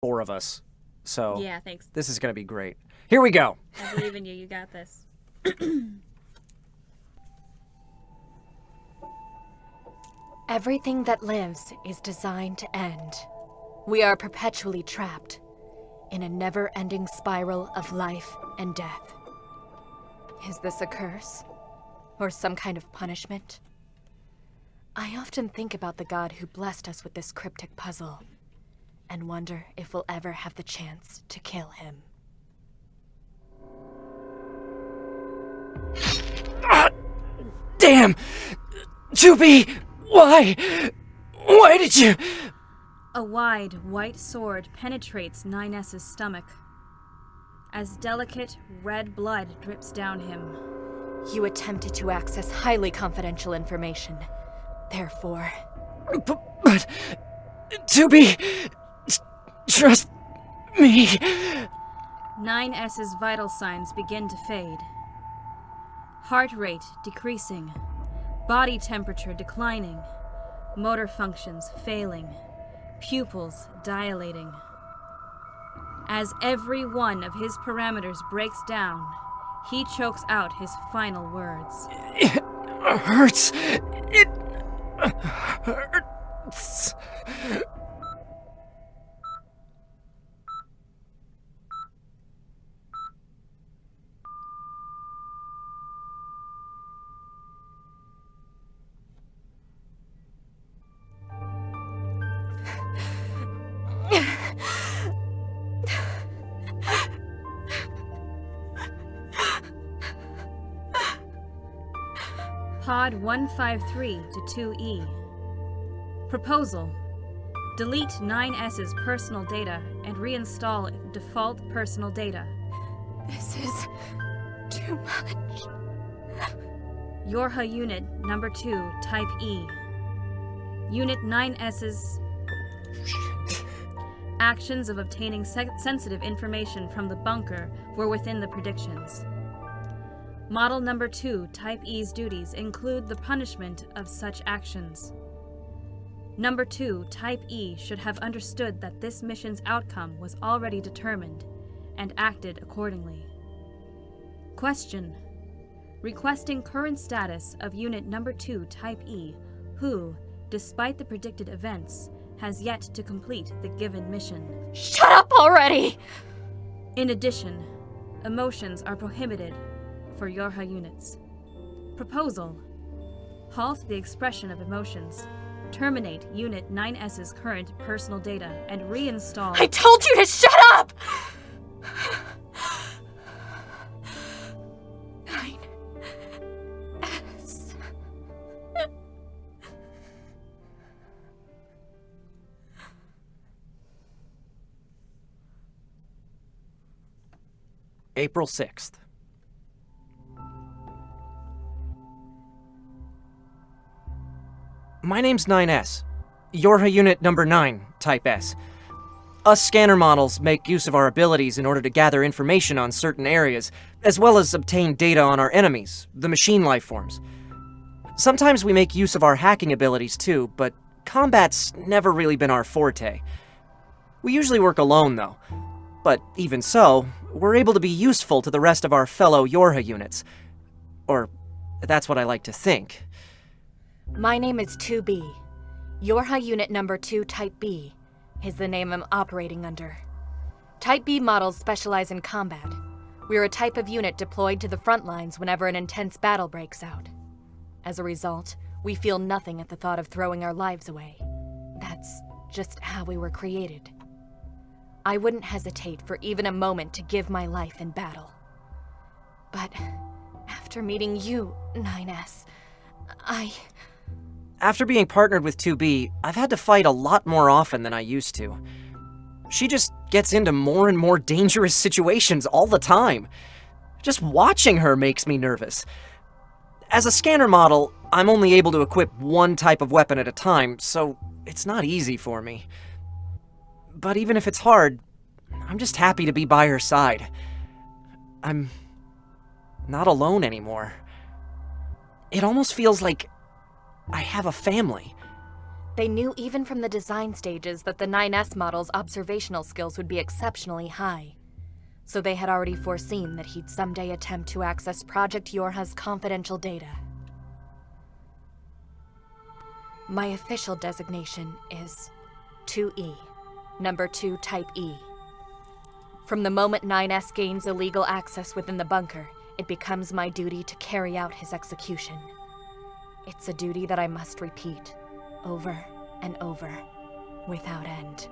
four of us. So Yeah, thanks. this is gonna be great. Here we go. I believe in you. You got this. Everything that lives is designed to end. We are perpetually trapped in a never ending spiral of life and death. Is this a curse? Or some kind of punishment? I often think about the god who blessed us with this cryptic puzzle, and wonder if we'll ever have the chance to kill him. Damn! 2B! Why? Why did you. A wide, white sword penetrates 9S's stomach. As delicate, red blood drips down him. You attempted to access highly confidential information. Therefore, But. but 2B! s- Trust me. 9S's vital signs begin to fade. Heart rate decreasing. Body temperature declining. Motor functions failing. Pupils dilating. As every one of his parameters breaks down, he chokes out his final words. It hurts. It hurts. Pod 153 to 2E. Proposal Delete 9S's personal data and reinstall default personal data. this is too much. Yorha Unit Number 2, Type E. Unit 9S's actions of obtaining se- sensitive information from the bunker were within the predictions. Model Number 2, Type E's duties include the punishment of such actions. Number 2, Type E should have understood that this mission's outcome was already determined and acted accordingly. Question requesting current status of Unit Number 2 Type E, who, despite the predicted events, has yet to complete the given mission. Shut up already! In addition, emotions are prohibited for Yorha units. Proposal Halt the expression of emotions. Terminate Unit 9S's current personal data and reinstall. I told you to shut up! Nine. S. April 6th. My name's 9S. Yorha Unit Number 9, Type S. Us scanner models make use of our abilities in order to gather information on certain areas, as well as obtain data on our enemies, the machine life forms. Sometimes we make use of our hacking abilities too, but combat's never really been our forte. We usually work alone, though. But even so, we're able to be useful to the rest of our fellow Yorha units. Or, that's what I like to think. My name is 2B. Yorha Unit Number 2 Type B is the name I'm operating under. Type B models specialize in combat. We're a type of unit deployed to the front lines whenever an intense battle breaks out. As a result, we feel nothing at the thought of throwing our lives away. That's just how we were created. I wouldn't hesitate for even a moment to give my life in battle. But after meeting you, 9S, I. After being partnered with 2B, I've had to fight a lot more often than I used to. She just gets into more and more dangerous situations all the time. Just watching her makes me nervous. As a scanner model, I'm only able to equip one type of weapon at a time, so it's not easy for me. But even if it's hard, I'm just happy to be by her side. I'm not alone anymore. It almost feels like I have a family. They knew even from the design stages that the 9S model's observational skills would be exceptionally high. So they had already foreseen that he'd someday attempt to access Project Yorha's confidential data. My official designation is 2E, number 2 Type E. From the moment 9S gains illegal access within the bunker, it becomes my duty to carry out his execution. It's a duty that I must repeat, over and over, without end.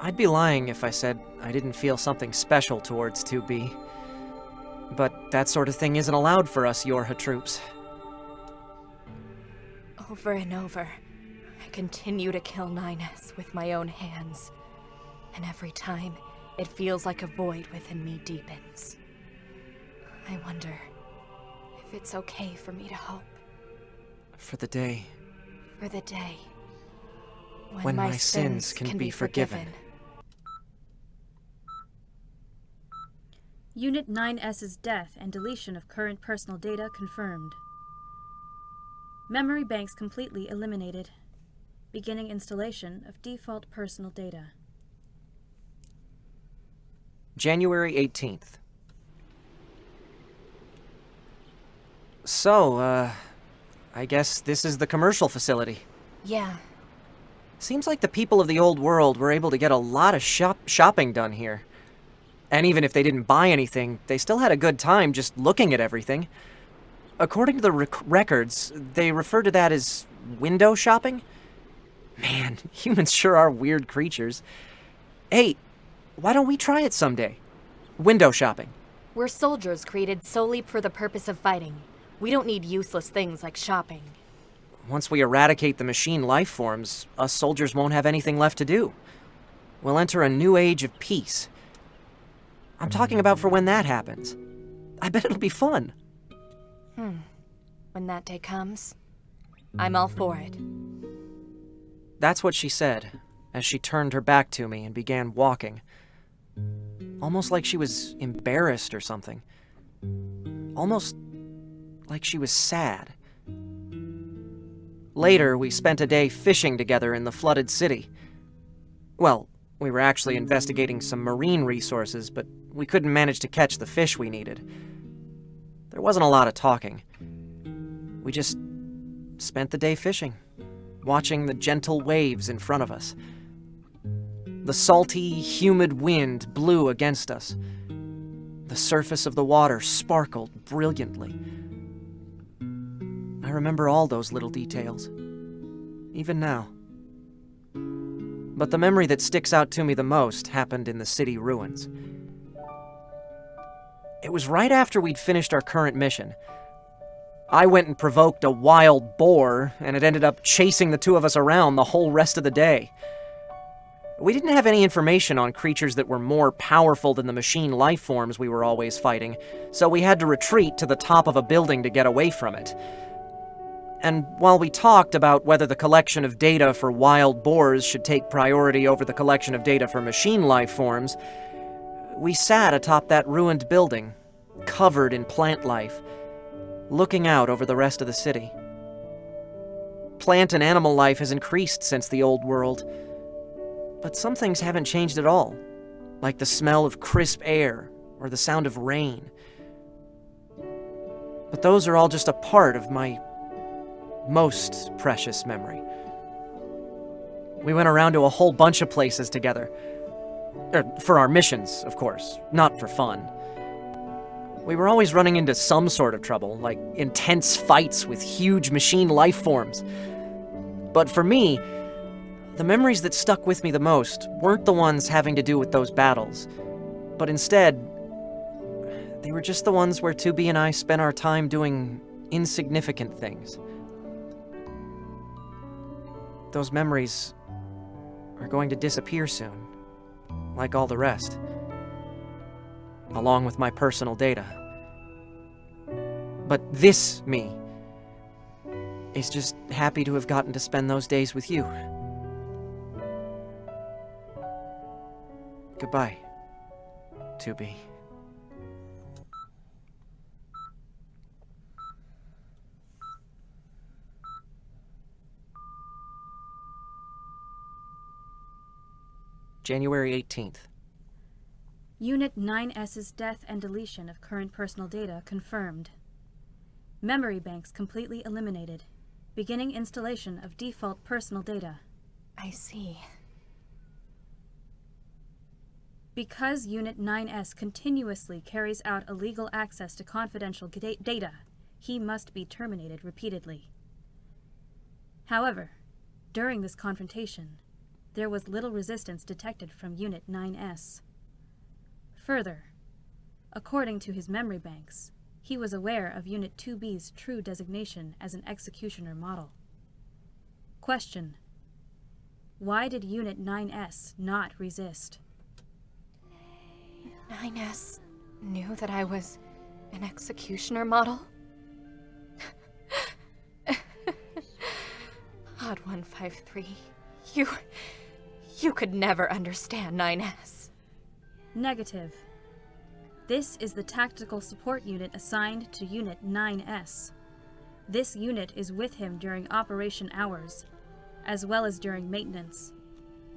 I'd be lying if I said I didn't feel something special towards 2B. But that sort of thing isn't allowed for us Yorha troops. Over and over, I continue to kill 9S with my own hands. And every time, it feels like a void within me deepens. I wonder if it's okay for me to hope For the day for the day when, When my sins can be forgiven. Unit 9S's death and deletion of current personal data confirmed. Memory banks completely eliminated. Beginning installation of default personal data. January 18th. So, uh, I guess this is the commercial facility. Yeah, Seems like the people of the old world were able to get a lot of shop shopping done here. And even if they didn't buy anything, they still had a good time just looking at everything. According to the rec- records, they refer to that as window shopping. Man, humans sure are weird creatures. Hey, why don't we try it someday? Window shopping. we're soldiers created solely for the purpose of fighting. We don't need useless things like shopping. Once we eradicate the machine life forms, us soldiers won't have anything left to do. We'll enter a new age of peace. I'm talking about for when that happens. I bet it'll be fun. Hmm. When that day comes, I'm all for it. That's what she said as she turned her back to me and began walking. Almost like she was embarrassed or something. Almost like she was sad. Later, we spent a day fishing together in the flooded city. Well, we were actually investigating some marine resources, but we couldn't manage to catch the fish we needed. There wasn't a lot of talking. We just spent the day fishing, watching the gentle waves in front of us. The salty, humid wind blew against us. The surface of the water sparkled brilliantly. I remember all those little details, even now. But the memory that sticks out to me the most happened in the city ruins. It was right after we'd finished our current mission. I went and provoked a wild boar, and it ended up chasing the two of us around the whole rest of the day. We didn't have any information on creatures that were more powerful than the machine life forms we were always fighting, so we had to retreat to the top of a building to get away from it. And while we talked about whether the collection of data for wild boars should take priority over the collection of data for machine life forms, we sat atop that ruined building, covered in plant life, looking out over the rest of the city. Plant and animal life has increased since the old world, but some things haven't changed at all, like the smell of crisp air or the sound of rain. But those are all just a part of my most precious memory. We went around to a whole bunch of places together. Er, for our missions, of course, not for fun. We were always running into some sort of trouble, like intense fights with huge machine life forms. But for me, the memories that stuck with me the most weren't the ones having to do with those battles, but instead, they were just the ones where 2B and I spent our time doing insignificant things. Those memories are going to disappear soon, like all the rest, along with my personal data. But this me is just happy to have gotten to spend those days with you. Goodbye, 2B. January 18th. Unit 9S's death and deletion of current personal data confirmed. Memory banks completely eliminated. Beginning installation of default personal data. I see. Because Unit 9S continuously carries out illegal access to confidential data, he must be terminated repeatedly. However, during this confrontation, there was little resistance detected from Unit 9S. Further, according to his memory banks, he was aware of Unit 2B's true designation as an executioner model. Question Why did Unit 9S not resist? 9S knew that I was an executioner model? Pod 153. You. You could never understand 9S. Negative. This is the tactical support unit assigned to Unit 9S. This unit is with him during operation hours, as well as during maintenance.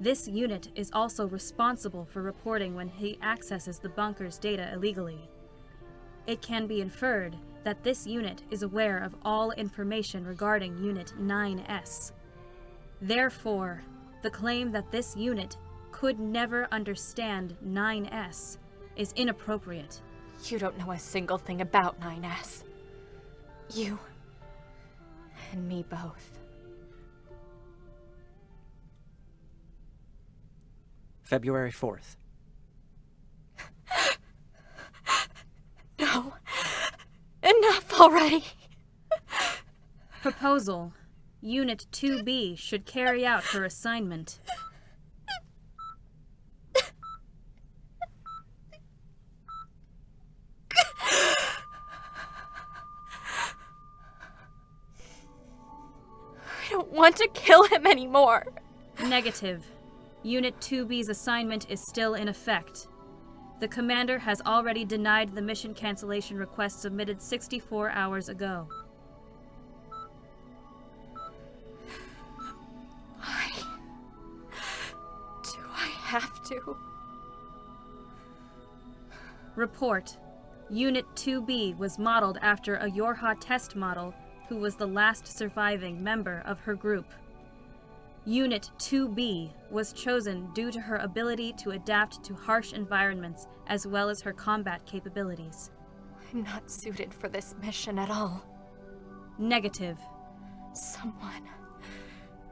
This unit is also responsible for reporting when he accesses the bunker's data illegally. It can be inferred that this unit is aware of all information regarding Unit 9S. Therefore, the claim that this unit could never understand 9S is inappropriate. You don't know a single thing about 9S. You. and me both. February 4th. No. Enough already. Proposal Unit 2B should carry out her assignment. I don't want to kill him anymore. Negative. Unit 2B's assignment is still in effect. The commander has already denied the mission cancellation request submitted 64 hours ago. Report. Unit 2B was modeled after a Yorha test model who was the last surviving member of her group. Unit 2B was chosen due to her ability to adapt to harsh environments as well as her combat capabilities. I'm not suited for this mission at all. Negative. Someone.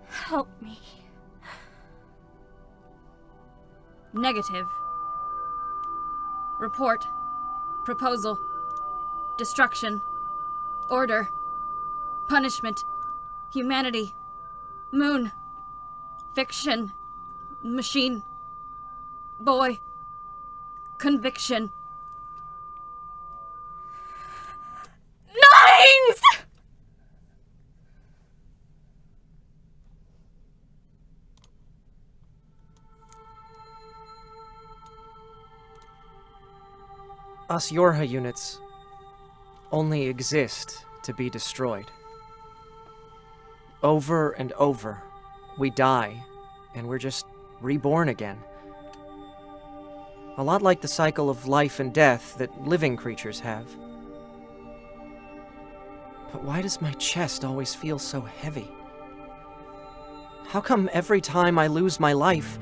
Help me. Negative. Report. Proposal. Destruction. Order. Punishment. Humanity. Moon. Fiction. Machine. Boy. Conviction. Us Yorha units only exist to be destroyed. Over and over, we die, and we're just reborn again. A lot like the cycle of life and death that living creatures have. But why does my chest always feel so heavy? How come every time I lose my life,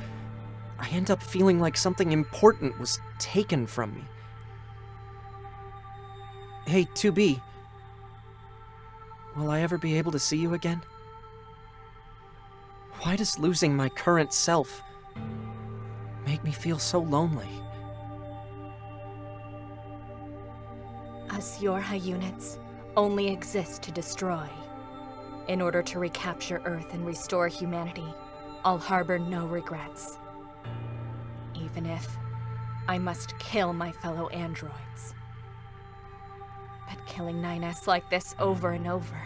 I end up feeling like something important was taken from me? Hey, 2B. Will I ever be able to see you again? Why does losing my current self make me feel so lonely? Us Yorha units only exist to destroy. In order to recapture Earth and restore humanity, I'll harbor no regrets. Even if I must kill my fellow androids. But killing 9S like this over and over,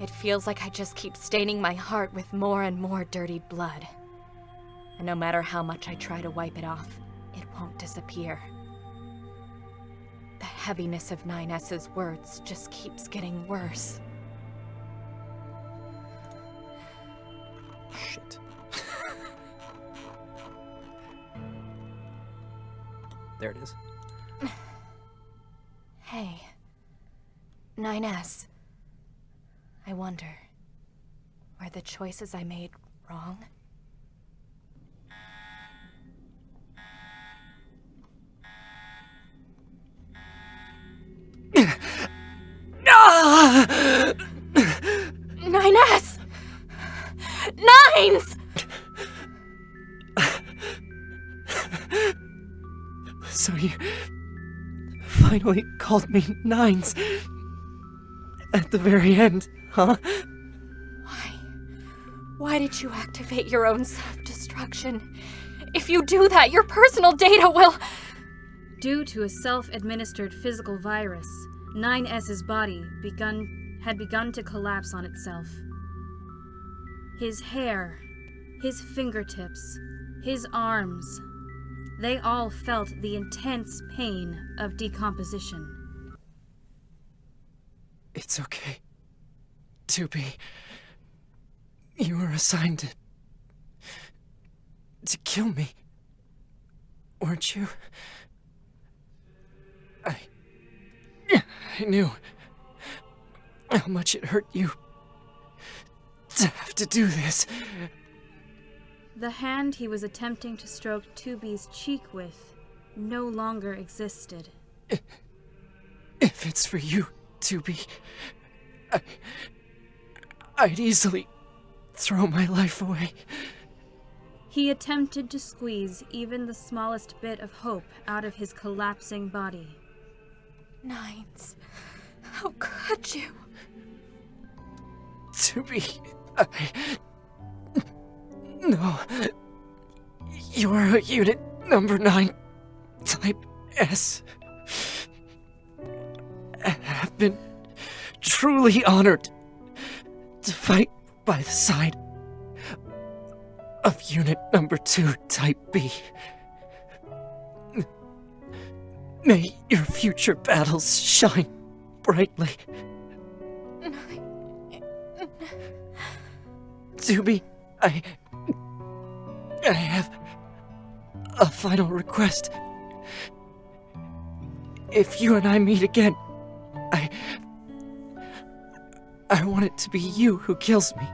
it feels like I just keep staining my heart with more and more dirty blood. And no matter how much I try to wipe it off, it won't disappear. The heaviness of 9S's words just keeps getting worse. Shit. There it is. 9S. I wonder. Were the choices I made wrong? Ah! 9S! Nines! So you finally called me Nines at the very end, huh? Why? Why did you activate your own self-destruction? If you do that, your personal data will... Due to a self-administered physical virus, 9S's body begun had begun to collapse on itself. His hair, his fingertips, his arms, they all felt the intense pain of decomposition. It's okay. 2B. You were assigned to. to kill me. Weren't you? I. I knew how much it hurt you to have to do this. The hand he was attempting to stroke 2B's cheek with no longer existed. If it's for you, 2B, I. I'd easily throw my life away. He attempted to squeeze even the smallest bit of hope out of his collapsing body. Nines. How could you? 2B, I. No. You're a unit number 9, type S. Been truly honored to fight by the side of unit number 2, type B. May your future battles shine brightly. 2B, I. I have a final request. If you and I meet again, want it to be you who kills me.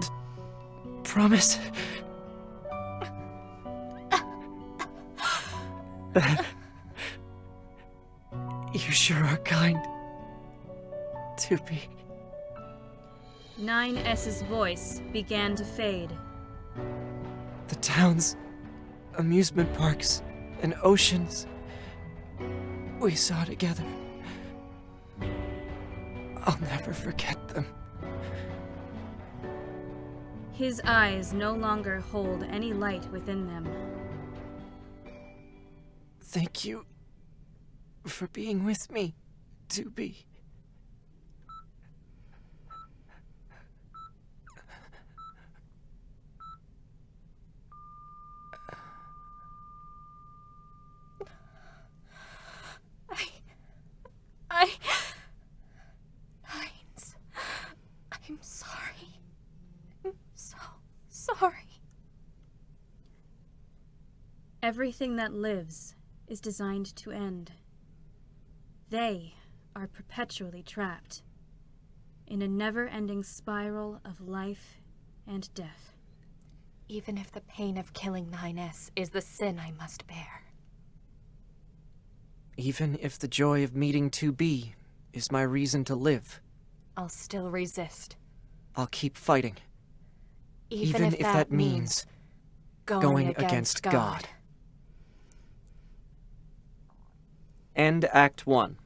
T- promise? you sure are kind to me. 9S's voice began to fade. The towns, amusement parks, and oceans we saw together. I'll never forget them. His eyes no longer hold any light within them. Thank you for being with me, 2B. I. I. Nines. I'm sorry. I'm so sorry. Everything that lives is designed to end. They are perpetually trapped in a never ending spiral of life and death. Even if the pain of killing 9S is the sin I must bear. Even if the joy of meeting 2B is my reason to live, I'll still resist. I'll keep fighting. Even, if, that, means going, going against, against God. God. End Act 1.